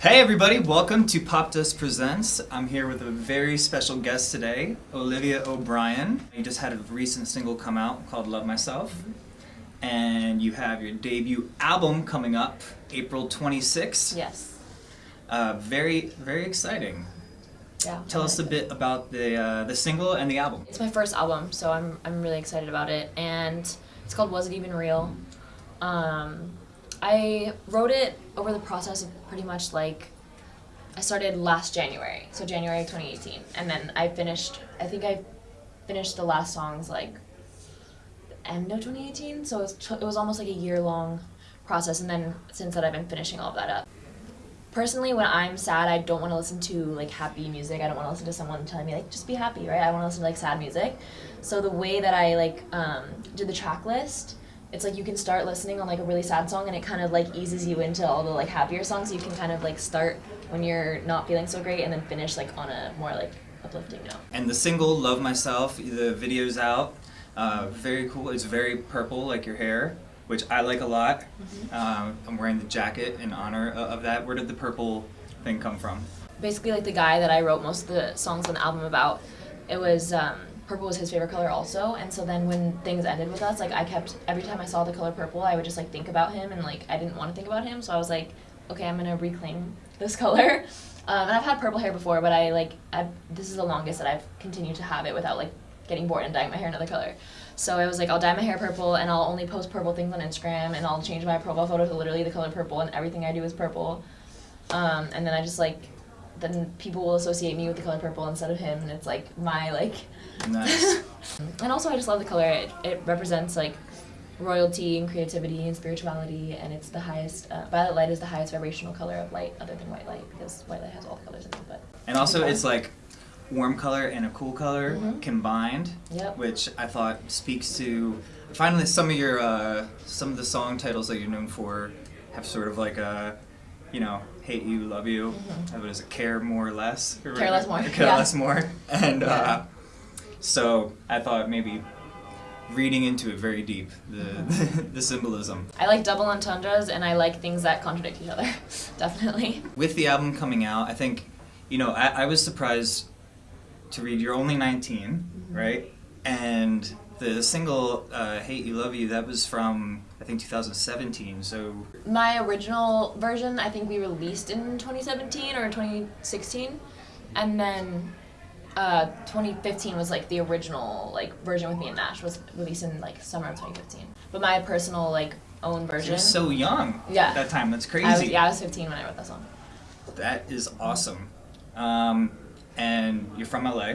Hey everybody, welcome to Popdust Presents. I'm here with a very special guest today, Olivia O'Brien. You just had a recent single come out called Love Myself. And you have your debut album coming up April 26th. Yes. Uh, very, very exciting. Yeah. Tell us a bit about the, uh, the single and the album. It's my first album, so I'm I'm really excited about it, and it's called Was It Even Real? Um, I wrote it over the process of pretty much like I started last January, so January 2018, and then I finished. I think I finished the last songs like end of 2018, so it was, it was almost like a year long process, and then since that I've been finishing all of that up. Personally, when I'm sad, I don't want to listen to like happy music. I don't want to listen to someone telling me like just be happy, right? I want to listen to like sad music. So the way that I like um, did the track list, it's like you can start listening on like a really sad song, and it kind of like eases you into all the like happier songs. You can kind of like start when you're not feeling so great, and then finish like on a more like uplifting note. And the single, Love Myself, the video's out. Uh, very cool. It's very purple, like your hair, which I like a lot. Um, I'm wearing the jacket in honor of that. Where did the purple thing come from? basically like the guy that I wrote most of the songs on the album about. It was um, purple was his favorite color also, and so then when things ended with us, like I kept every time I saw the color purple, I would just like think about him, and like I didn't want to think about him, so I was like, okay, I'm gonna reclaim this color. Um, and I've had purple hair before, but I like I this is the longest that I've continued to have it without like getting bored and dyeing my hair another color. So I was like, I'll dye my hair purple, and I'll only post purple things on Instagram, and I'll change my profile photo to literally the color purple, and everything I do is purple. Um, and then I just like then people will associate me with the color purple instead of him and it's like my like Nice. and also i just love the color it, it represents like royalty and creativity and spirituality and it's the highest uh, violet light is the highest vibrational color of light other than white light because white light has all the colors in it but and also, it's like warm color and a cool color Mhm. combined, yep which I thought speaks to. Finally, some of your uh, some of the song titles that you're known for have sort of like a, you know, hate you, love you. Mhm. What is it? Care more or less? Care less more, Care yeah. less more. And Yeah. uh, so I thought maybe reading into it very deep the Mm-hmm. the symbolism. i like double entendres and i like things that contradict each other definitely with the album coming out, I think, you know, I, I was surprised to read you're only 19, right? And the single uh, "Hate You, Love You" that was from I think 2017. So my original version i think we released in 2017 or 2016 and then uh, 2015 was like the original like version with me and gnash was released in like summer of 2015 but my personal like own version you're so young Yeah. at that time. That's crazy. I was, yeah i was 15 when i wrote that song That is awesome. Um, and you're from LA,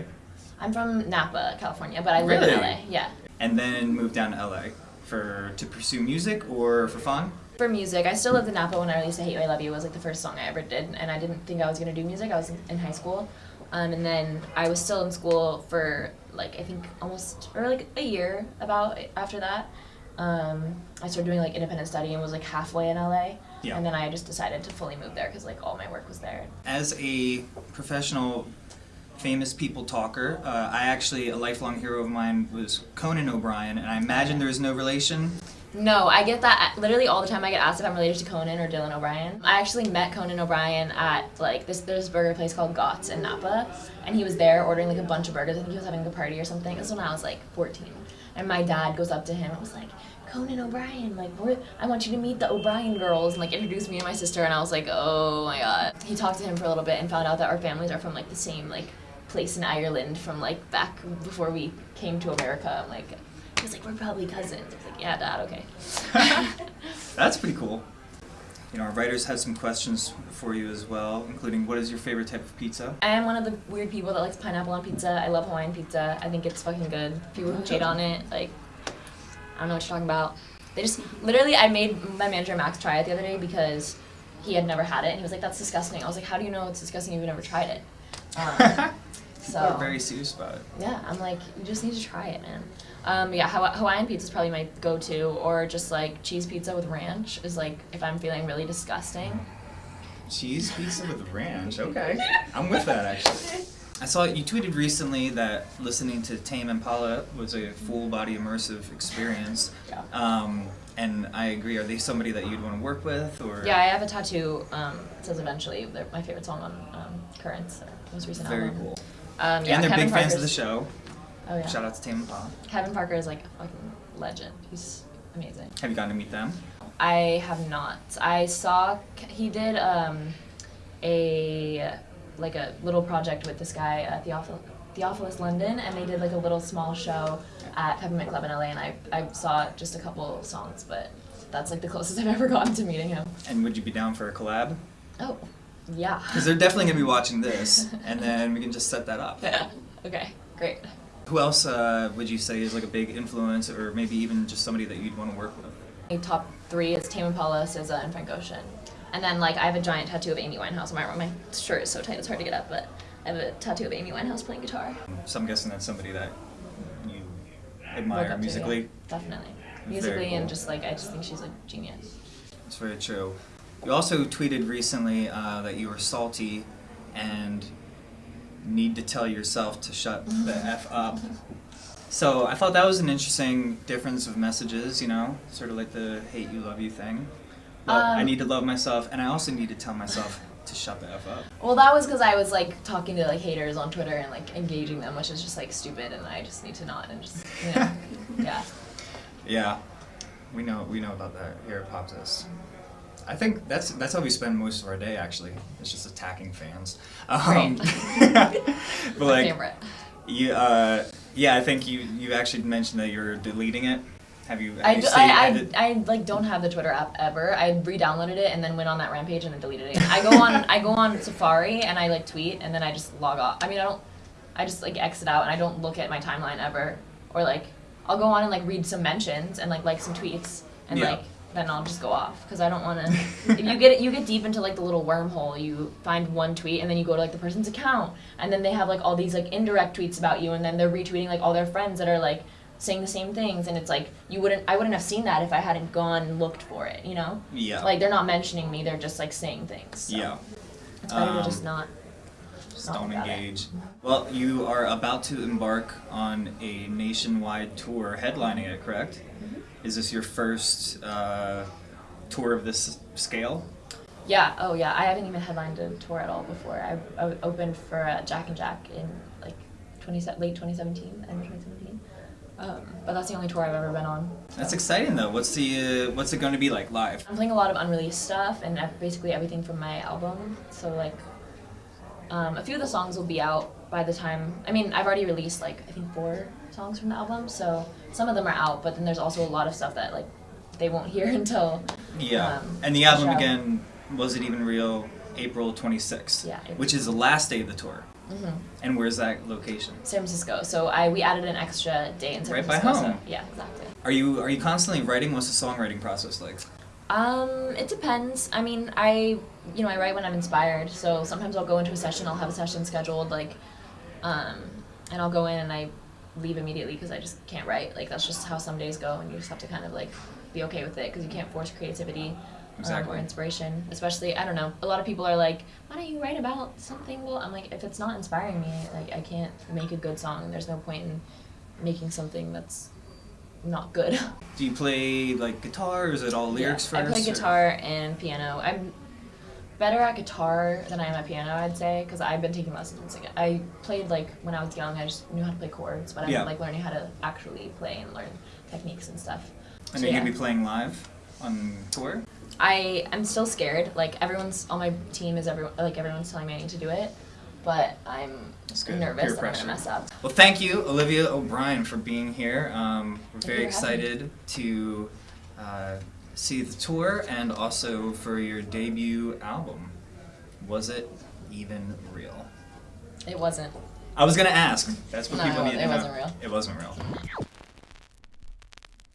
i'm from napa california but i live in la yeah and then moved down to LA for to pursue music or for fun. for music, I still lived in Napa when I released "I Hate You, I Love You." It was like the first song I ever did, and I didn't think I was gonna do music. I was in, in high school, um, and then I was still in school for like I think almost or like a year about after that. Um, I started doing like independent study and was like halfway in LA, Yeah. and then I just decided to fully move there because like all my work was there. As a professional famous people talker, uh, I actually, a lifelong hero of mine was Conan O'Brien, and I imagine there is no relation. No, I get that literally all the time. I get asked if I'm related to Conan or Dylan O'Brien. I actually met Conan O'Brien at like this there's burger place called Gott's in Napa, and he was there ordering like a bunch of burgers. I think he was having a party or something. This was when I was like 14, and my dad goes up to him and was like, "Conan O'Brien, like I want you to meet the O'Brien girls," and like introduced me and my sister, and I was like, "Oh my god." He talked to him for a little bit and found out that our families are from like the same like place in Ireland from like back before we came to America. I'm like. He was like, we're probably cousins. I was like, yeah, dad, okay. That's pretty cool. You know, our writers had some questions for you as well, including what is your favorite type of pizza? I am one of the weird people that likes pineapple on pizza. I love Hawaiian pizza. I think it's fucking good. People who hate on it, like, I don't know what you're talking about. They just, literally, I made my manager Max try it the other day because he had never had it, and he was like, that's disgusting. I was like, how do you know it's disgusting if you've never tried it? Um, People are very serious about it. yeah, I'm like, you just need to try it, man. Um, yeah, Hawaiian pizza is probably my go-to, or just like cheese pizza with ranch is like if I'm feeling really disgusting. Cheese pizza with ranch. Okay, I'm with that actually. I saw you tweeted recently that listening to Tame Impala was a full body immersive experience. Yeah. Um, And I agree. Are they somebody that you'd want to work with, or Yeah, I have a tattoo. Um, it says eventually. They're my favorite song on um, Currents, most recent very album. cool. Um, yeah, and they're Kevin big fans of the show. Oh yeah. Shout out to Tame Impala. Kevin Parker is like a fucking legend. He's amazing. Have you gotten to meet them? I have not. I saw he did um, a like a little project with this guy at Theophil- Theophilus London, and they did like a little small show at Peppermint Club in LA, and I I saw just a couple songs, but that's like the closest I've ever gotten to meeting him. And would you be down for a collab? Oh, yeah. Because they're definitely gonna be watching this, and then we can just set that up. Yeah. Okay, great. Who else uh, would you say is like a big influence, or maybe even just somebody that you'd want to work with? My top three is Tame Impala, SZA, and Frank Ocean. And then like I have a giant tattoo of Amy Winehouse. My my shirt is so tight it's hard to get up, but I have a tattoo of Amy Winehouse playing guitar. So I'm guessing that's somebody that you admire up to, musically. yeah, definitely. Musically cool. and just like I just think she's a genius. It's very true. You also tweeted recently uh, that you were salty and need to tell yourself to shut the f up. So I thought that was an interesting difference of messages. You know, sort of like the hate you, love you thing. Well, I Um, need to love myself, and I also need to tell myself to shut the f up. Well, that was because I was like talking to like haters on Twitter and like engaging them, which is just like stupid, and I just need to not and just you know, yeah. Yeah, we know we know about that here at Popdust. I think that's that's how we spend most of our day. Actually, it's just attacking fans. Um, but like, favorite. you, uh, yeah, I think you you actually mentioned that you're deleting it. Have you? Have I, you d- I, I, I, like don't have the Twitter app ever. I re-downloaded it and then went on that rampage and then deleted it. I go on I go on Safari and I like tweet and then I just log off. I mean I don't I just like exit out and I don't look at my timeline ever. Or like I'll go on and like read some mentions and like like some tweets and Yeah. like then I'll just go off because I don't want to. if you get you get deep into like the little wormhole, you find one tweet and then you go to like the person's account and then they have like all these like indirect tweets about you and then they're retweeting like all their friends that are like saying the same things and it's like you wouldn't I wouldn't have seen that if I hadn't gone and looked for it, you know? yeah. Like they're not mentioning me, they're just like saying things. So yeah. It's better to Um, just not Just don't at it. engage. Well, you are about to embark on a nationwide tour, headlining it, correct? Mm-hmm. Is this your first uh, tour of this scale? Yeah, oh yeah, I haven't even headlined a tour at all before. I, I opened for uh, Jack and Jack in like 20, late 2017, end of 2017. Um, but that's the only tour I've ever been on. That's exciting though. What's the uh, what's it going to be like live? I'm playing a lot of unreleased stuff and basically everything from my album. So like, um, a few of the songs will be out by the time. I mean, I've already released like I think four songs from the album, so some of them are out. But then there's also a lot of stuff that like they won't hear until. Yeah. Um, and the album again, was it even real? April 26th. Yeah, April. Which is the last day of the tour. Mm -hmm. And where's that location? San Francisco. So I we added an extra day in San Right by home. So, yeah, exactly. Are you are you constantly writing? What's the songwriting process like? Um, it depends. I mean, I you know I write when I'm inspired. So sometimes I'll go into a session. I'll have a session scheduled, like, um, and I'll go in and I leave immediately because I just can't write. Like that's just how some days go, and you just have to kind of like be okay with it because you can't force creativity. Um, or inspiration, especially I don't know. A lot of people are like, "Why don't you write about something?" Well, I'm like, if it's not inspiring me, like I can't make a good song. There's no point in making something that's not good. Do you play like guitar? Or is it all lyrics yeah, first? I play or- guitar and piano. I'm better at guitar than I am at piano, I'd say, because I've been taking lessons. Like, I played like when I was young. I just knew how to play chords, but I'm Yeah. like learning how to actually play and learn techniques and stuff. And So, are you yeah. gonna be playing live on tour? I am still scared. Like everyone's on my team is everyone like everyone's telling me I need to do it, but I'm nervous that I'm gonna mess up. Well, thank you, Olivia O'Brien, for being here. Um, we're very excited to uh, see the tour and also for your debut album. Was it even real? It wasn't. I was gonna ask. That's what No, people need to know. It wasn't real. It wasn't real.